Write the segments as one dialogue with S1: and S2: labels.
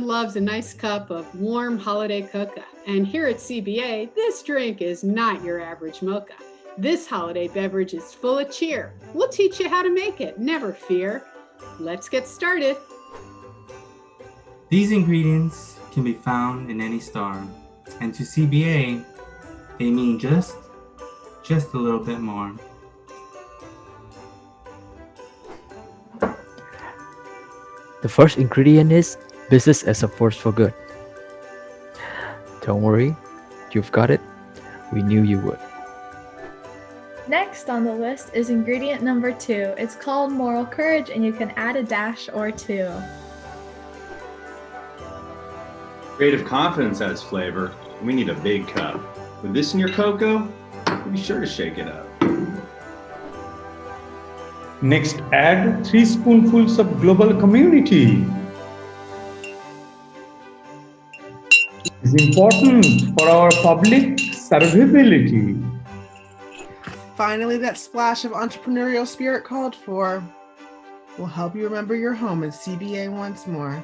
S1: loves a nice cup of warm holiday cocoa. And here at CBA, this drink is not your average mocha. This holiday beverage is full of cheer. We'll teach you how to make it, never fear. Let's get started.
S2: These ingredients can be found in any store, and to CBA, they mean just, just a little bit more.
S3: The first ingredient is business as a force for good. Don't worry, you've got it. We knew you would.
S4: Next on the list is ingredient number two. It's called moral courage and you can add a dash or two.
S5: Creative confidence adds flavor. We need a big cup. With this in your cocoa, be sure to shake it up.
S6: Next, add 3 spoonfuls of global community. Is important for our public survivability.
S7: Finally, that splash of entrepreneurial spirit called for will help you remember your home in CBA once more.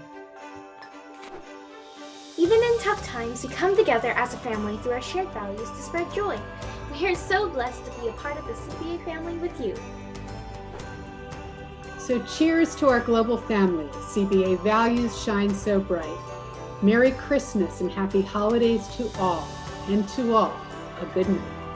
S8: Even in tough times, we come together as a family through our shared values to spread joy. We are so blessed to be a part of the CBA family with you.
S1: So cheers to our global family. CBA values shine so bright. Merry Christmas and happy holidays to all, and to all, a good night.